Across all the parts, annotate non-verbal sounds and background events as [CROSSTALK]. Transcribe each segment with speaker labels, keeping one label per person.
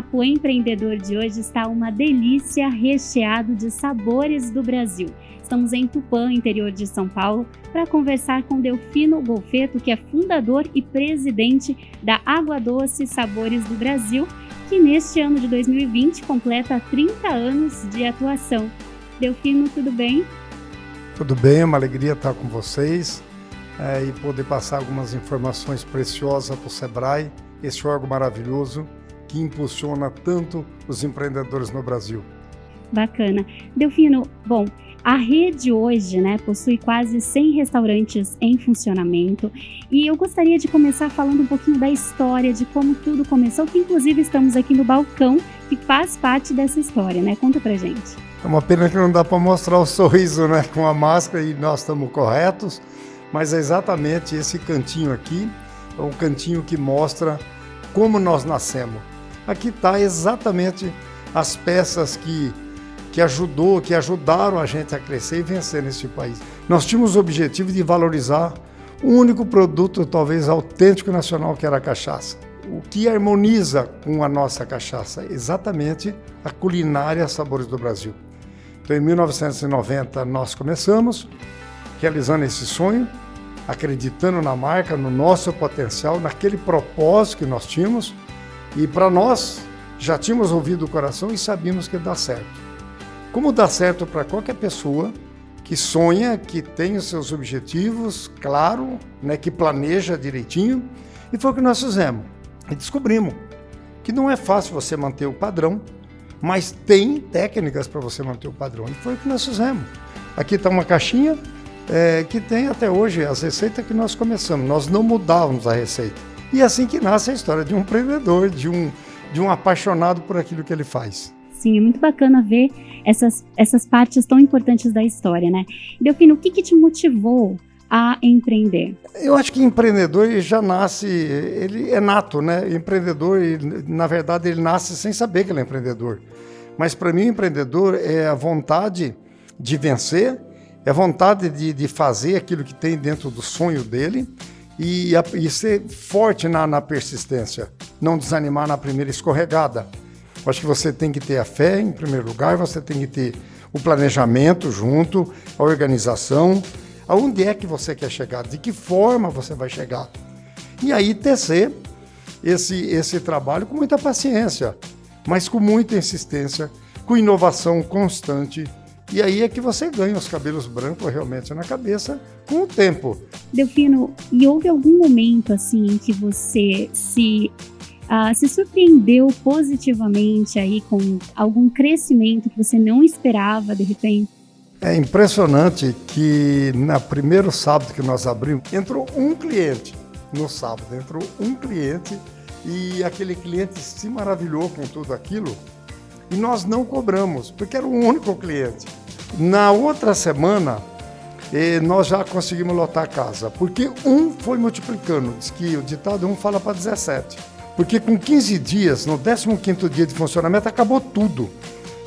Speaker 1: bate-papo empreendedor de hoje está uma delícia recheado de sabores do Brasil. Estamos em Tupã, interior de São Paulo, para conversar com Delfino Golfeto, que é fundador e presidente da Água Doce Sabores do Brasil, que neste ano de 2020 completa 30 anos de atuação. Delfino, tudo bem?
Speaker 2: Tudo bem, é uma alegria estar com vocês é, e poder passar algumas informações preciosas para o Sebrae, esse órgão maravilhoso que impulsiona tanto os empreendedores no Brasil.
Speaker 1: Bacana. Delfino, bom, a rede hoje né, possui quase 100 restaurantes em funcionamento e eu gostaria de começar falando um pouquinho da história, de como tudo começou, que inclusive estamos aqui no balcão que faz parte dessa história, né? Conta pra gente.
Speaker 2: É uma pena que não dá para mostrar o sorriso né, com a máscara e nós estamos corretos, mas é exatamente esse cantinho aqui, é o cantinho que mostra como nós nascemos. Aqui está exatamente as peças que que ajudou, que ajudaram a gente a crescer e vencer nesse país. Nós tínhamos o objetivo de valorizar o único produto talvez autêntico nacional que era a cachaça. O que harmoniza com a nossa cachaça? Exatamente a culinária Sabores do Brasil. Então, em 1990, nós começamos realizando esse sonho, acreditando na marca, no nosso potencial, naquele propósito que nós tínhamos. E para nós, já tínhamos ouvido o coração e sabíamos que dar certo. Como dá certo para qualquer pessoa que sonha, que tem os seus objetivos, claro, né, que planeja direitinho, e foi o que nós fizemos. E descobrimos que não é fácil você manter o padrão, mas tem técnicas para você manter o padrão. E foi o que nós fizemos. Aqui está uma caixinha é, que tem até hoje as receitas que nós começamos. Nós não mudávamos a receita. E é assim que nasce a história de um empreendedor, de um, de um apaixonado por aquilo que ele faz.
Speaker 1: Sim, é muito bacana ver essas, essas partes tão importantes da história, né? Delfino, o que, que te motivou a empreender?
Speaker 2: Eu acho que empreendedor já nasce, ele é nato, né? Empreendedor, na verdade, ele nasce sem saber que ele é empreendedor. Mas para mim, empreendedor é a vontade de vencer, é a vontade de, de fazer aquilo que tem dentro do sonho dele e, e ser forte na, na persistência, não desanimar na primeira escorregada. Acho que você tem que ter a fé em primeiro lugar, você tem que ter o planejamento junto, a organização, aonde é que você quer chegar, de que forma você vai chegar. E aí tecer esse, esse trabalho com muita paciência, mas com muita insistência, com inovação constante. E aí é que você ganha os cabelos brancos realmente na cabeça com o tempo.
Speaker 1: Delfino, e houve algum momento assim em que você se uh, se surpreendeu positivamente aí com algum crescimento que você não esperava de repente?
Speaker 2: É impressionante que na primeiro sábado que nós abrimos, entrou um cliente no sábado, entrou um cliente e aquele cliente se maravilhou com tudo aquilo e nós não cobramos, porque era o único cliente. Na outra semana, eh, nós já conseguimos lotar a casa, porque um foi multiplicando, diz que o ditado um fala para 17. Porque com 15 dias, no 15º dia de funcionamento, acabou tudo.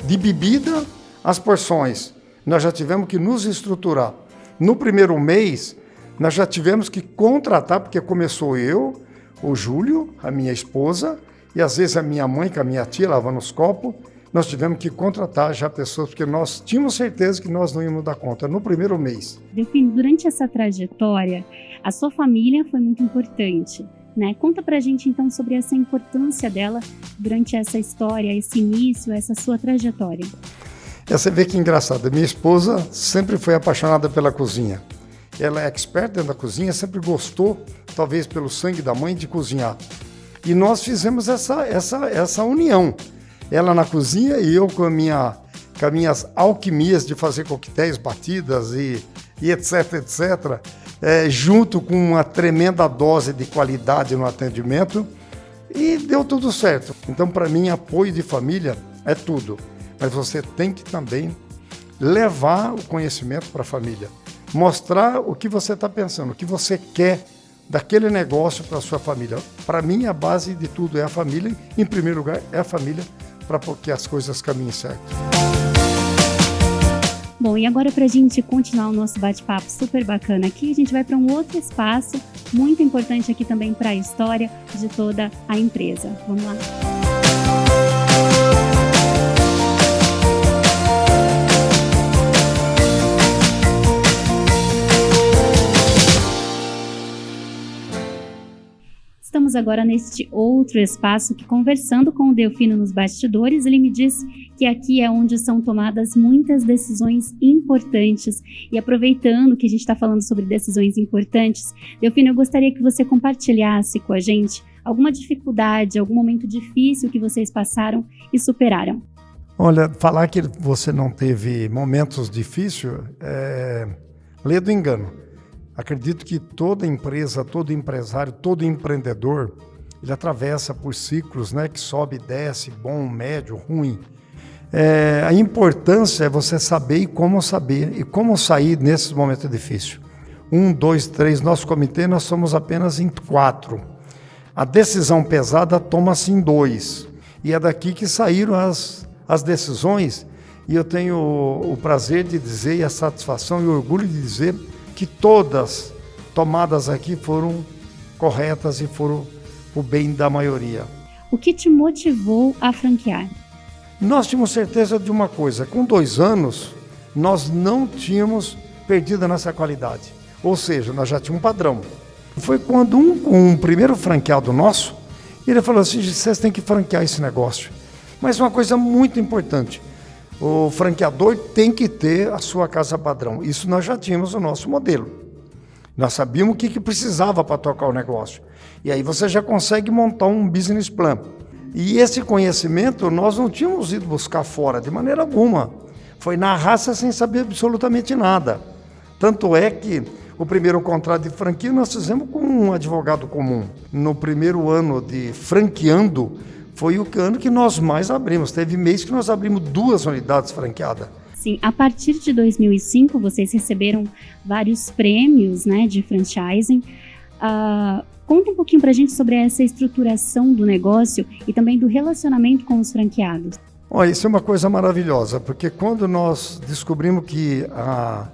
Speaker 2: De bebida às porções. Nós já tivemos que nos estruturar. No primeiro mês, nós já tivemos que contratar, porque começou eu, o Júlio, a minha esposa, e às vezes a minha mãe, com a minha tia, lavando os copos, nós tivemos que contratar já pessoas, porque nós tínhamos certeza que nós não íamos dar conta no primeiro mês.
Speaker 1: Delfim, durante essa trajetória, a sua família foi muito importante. Né? Conta pra gente então sobre essa importância dela durante essa história, esse início, essa sua trajetória.
Speaker 2: É, você vê que engraçado, minha esposa sempre foi apaixonada pela cozinha. Ela é expert dentro da cozinha, sempre gostou, talvez pelo sangue da mãe, de cozinhar. E nós fizemos essa, essa, essa união. Ela na cozinha e eu com, a minha, com as minhas alquimias de fazer coquetéis, batidas e, e etc, etc é, junto com uma tremenda dose de qualidade no atendimento e deu tudo certo. Então, para mim, apoio de família é tudo, mas você tem que também levar o conhecimento para a família, mostrar o que você está pensando, o que você quer daquele negócio para sua família. Para mim, a base de tudo é a família, em primeiro lugar, é a família, para que as coisas caminhem certo.
Speaker 1: Bom, e agora para a gente continuar o nosso bate-papo super bacana aqui, a gente vai para um outro espaço muito importante aqui também para a história de toda a empresa. Vamos lá. Estamos agora neste outro espaço que, conversando com o Delfino nos bastidores, ele me disse que aqui é onde são tomadas muitas decisões importantes. E aproveitando que a gente está falando sobre decisões importantes, Delfino, eu gostaria que você compartilhasse com a gente alguma dificuldade, algum momento difícil que vocês passaram e superaram.
Speaker 2: Olha, falar que você não teve momentos difíceis é ler do engano. Acredito que toda empresa, todo empresário, todo empreendedor, ele atravessa por ciclos, né, que sobe, desce, bom, médio, ruim. É, a importância é você saber e como saber e como sair nesses momentos difíceis. Um, dois, três, nosso comitê nós somos apenas em quatro. A decisão pesada toma-se em dois. E é daqui que saíram as, as decisões. E eu tenho o, o prazer de dizer, e a satisfação e o orgulho de dizer que todas tomadas aqui foram corretas e foram o bem da maioria.
Speaker 1: O que te motivou a franquear?
Speaker 2: Nós tínhamos certeza de uma coisa: com dois anos, nós não tínhamos perdido a nossa qualidade. Ou seja, nós já tínhamos um padrão. Foi quando um, um primeiro franqueado nosso, ele falou assim: vocês têm que franquear esse negócio. Mas uma coisa muito importante: o franqueador tem que ter a sua casa padrão. Isso nós já tínhamos o nosso modelo. Nós sabíamos o que, que precisava para tocar o negócio. E aí você já consegue montar um business plan. E esse conhecimento nós não tínhamos ido buscar fora de maneira alguma. Foi na raça sem saber absolutamente nada. Tanto é que o primeiro contrato de franquia nós fizemos com um advogado comum. No primeiro ano de franqueando, foi o ano que nós mais abrimos. Teve mês que nós abrimos duas unidades franqueadas.
Speaker 1: Sim, a partir de 2005 vocês receberam vários prêmios né, de franchising. Uh, conta um pouquinho para a gente sobre essa estruturação do negócio e também do relacionamento com os franqueados.
Speaker 2: Olha, isso é uma coisa maravilhosa, porque quando nós descobrimos que ah,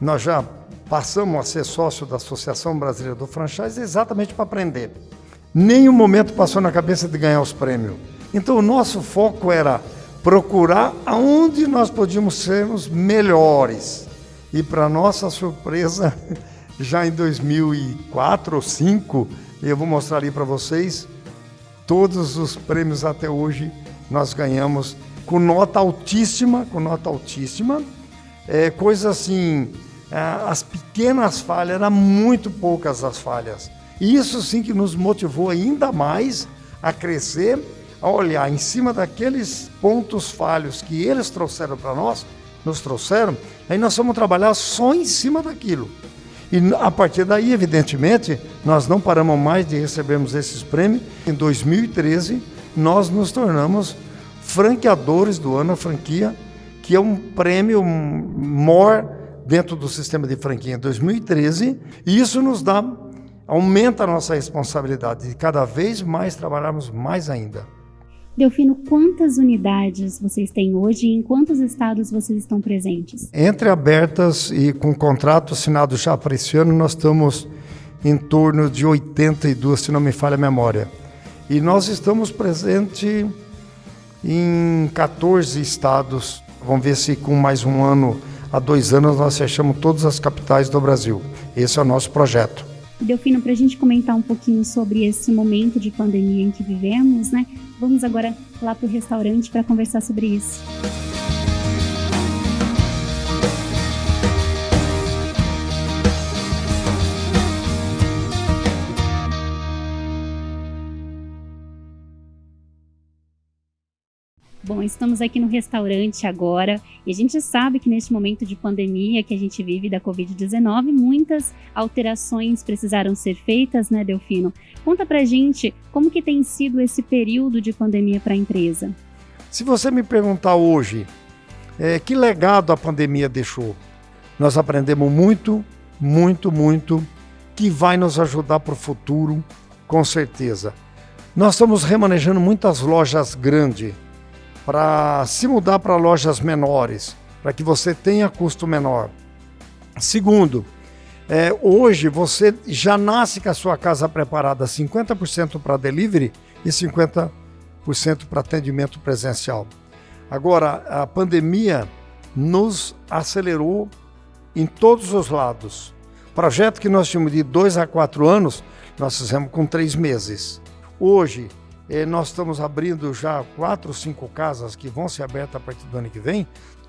Speaker 2: nós já passamos a ser sócio da Associação Brasileira do Franchise exatamente para aprender nenhum momento passou na cabeça de ganhar os prêmios. Então o nosso foco era procurar aonde nós podíamos sermos melhores. E para nossa surpresa, [LAUGHS] já em 2004 ou 2005, eu vou mostrar ali para vocês, todos os prêmios até hoje nós ganhamos com nota altíssima, com nota altíssima. É, coisa assim, as pequenas falhas, eram muito poucas as falhas. Isso sim que nos motivou ainda mais a crescer, a olhar em cima daqueles pontos falhos que eles trouxeram para nós, nos trouxeram, aí nós vamos trabalhar só em cima daquilo. E a partir daí, evidentemente, nós não paramos mais de recebermos esses prêmios. Em 2013, nós nos tornamos franqueadores do ano, a franquia, que é um prêmio maior dentro do sistema de franquia em 2013, e isso nos dá aumenta a nossa responsabilidade de cada vez mais trabalharmos mais ainda.
Speaker 1: Delfino, quantas unidades vocês têm hoje e em quantos estados vocês estão presentes?
Speaker 2: Entre abertas e com contrato assinado já para esse ano, nós estamos em torno de 82, se não me falha a memória. E nós estamos presentes em 14 estados. Vamos ver se com mais um ano, a dois anos, nós fechamos todas as capitais do Brasil. Esse é o nosso projeto.
Speaker 1: Delfino, para a gente comentar um pouquinho sobre esse momento de pandemia em que vivemos, né? Vamos agora lá para o restaurante para conversar sobre isso. Estamos aqui no restaurante agora e a gente sabe que neste momento de pandemia que a gente vive da Covid-19, muitas alterações precisaram ser feitas, né, Delfino? Conta pra gente como que tem sido esse período de pandemia para a empresa.
Speaker 2: Se você me perguntar hoje, é, que legado a pandemia deixou? Nós aprendemos muito, muito, muito, que vai nos ajudar para o futuro, com certeza. Nós estamos remanejando muitas lojas grandes para se mudar para lojas menores, para que você tenha custo menor. Segundo, é, hoje você já nasce com a sua casa preparada 50% para delivery e 50% para atendimento presencial. Agora, a pandemia nos acelerou em todos os lados. Projeto que nós tínhamos de dois a quatro anos, nós fizemos com três meses. Hoje, nós estamos abrindo já quatro, cinco casas que vão ser abertas a partir do ano que vem,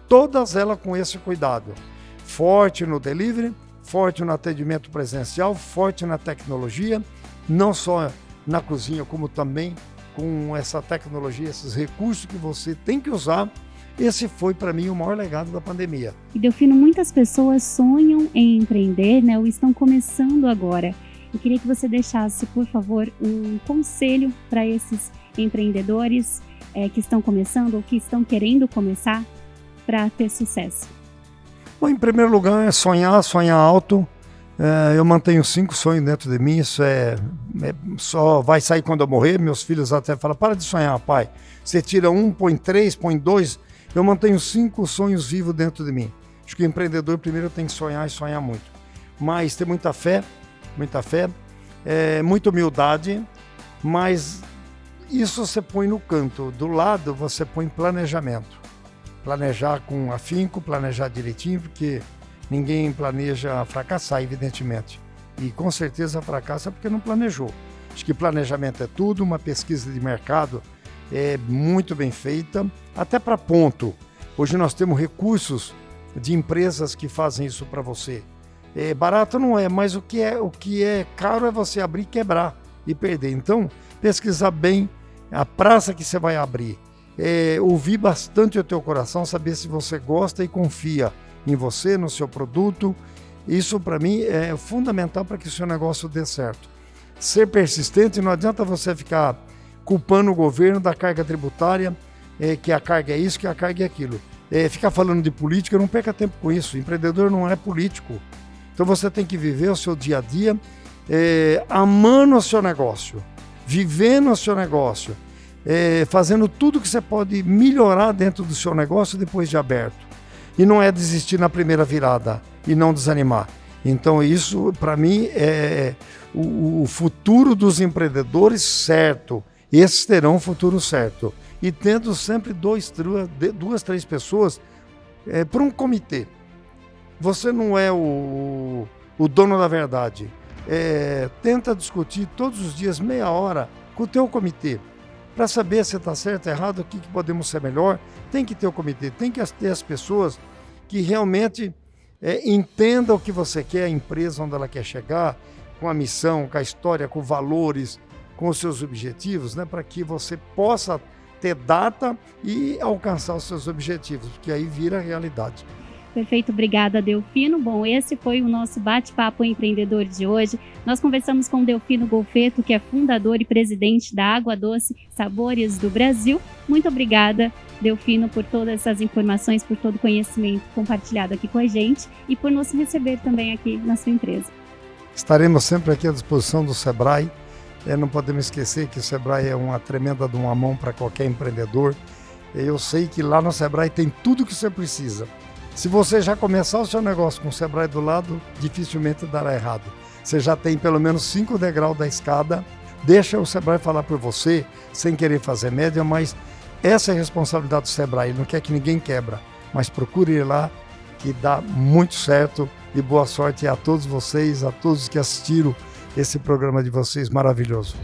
Speaker 2: todas elas com esse cuidado. Forte no delivery, forte no atendimento presencial, forte na tecnologia, não só na cozinha, como também com essa tecnologia, esses recursos que você tem que usar. Esse foi para mim o maior legado da pandemia.
Speaker 1: E Delfino, muitas pessoas sonham em empreender, né, ou estão começando agora. Eu queria que você deixasse, por favor, um conselho para esses empreendedores é, que estão começando ou que estão querendo começar para ter sucesso.
Speaker 2: Bom, em primeiro lugar, é sonhar, sonhar alto. É, eu mantenho cinco sonhos dentro de mim, isso é, é, só vai sair quando eu morrer. Meus filhos até falam: para de sonhar, pai. Você tira um, põe três, põe dois. Eu mantenho cinco sonhos vivos dentro de mim. Acho que o empreendedor primeiro tem que sonhar e sonhar muito. Mas ter muita fé, muita fé, é, muita humildade, mas isso você põe no canto. Do lado você põe planejamento. Planejar com afinco, planejar direitinho, porque ninguém planeja fracassar, evidentemente. E com certeza fracassa porque não planejou. Acho que planejamento é tudo, uma pesquisa de mercado é muito bem feita, até para ponto. Hoje nós temos recursos de empresas que fazem isso para você. É, barato não é, mas o que é, o que é caro é você abrir, quebrar e perder. Então, pesquisar bem a praça que você vai abrir. É, ouvir bastante o teu coração, saber se você gosta e confia em você, no seu produto. Isso para mim é fundamental para que o seu negócio dê certo. Ser persistente, não adianta você ficar culpando o governo da carga tributária, é, que a carga é isso, que a carga é aquilo. É, ficar falando de política, não perca tempo com isso. Empreendedor não é político. Então você tem que viver o seu dia a dia é, amando o seu negócio, vivendo o seu negócio, é, fazendo tudo que você pode melhorar dentro do seu negócio depois de aberto. E não é desistir na primeira virada e não desanimar. Então isso, para mim, é o, o futuro dos empreendedores certo. Esses terão um futuro certo. E tendo sempre dois, duas, três pessoas é, para um comitê. Você não é o, o dono da verdade. É, tenta discutir todos os dias, meia hora, com o teu comitê. Para saber se está certo ou errado, o que, que podemos ser melhor. Tem que ter o comitê, tem que ter as pessoas que realmente é, entendam o que você quer, a empresa onde ela quer chegar, com a missão, com a história, com valores, com os seus objetivos, né, para que você possa ter data e alcançar os seus objetivos, porque aí vira realidade.
Speaker 1: Perfeito, obrigada Delfino. Bom, esse foi o nosso bate-papo empreendedor de hoje. Nós conversamos com Delfino Golfeto, que é fundador e presidente da Água Doce Sabores do Brasil. Muito obrigada, Delfino, por todas essas informações, por todo o conhecimento compartilhado aqui com a gente e por nos receber também aqui na sua empresa.
Speaker 2: Estaremos sempre aqui à disposição do Sebrae. É, não podemos esquecer que o Sebrae é uma tremenda de uma mão para qualquer empreendedor. Eu sei que lá no Sebrae tem tudo que você precisa se você já começar o seu negócio com o Sebrae do lado, dificilmente dará errado. Você já tem pelo menos cinco degraus da escada. Deixa o Sebrae falar por você, sem querer fazer média, mas essa é a responsabilidade do Sebrae. Ele não quer que ninguém quebra, mas procure ir lá que dá muito certo e boa sorte a todos vocês, a todos que assistiram esse programa de vocês maravilhoso.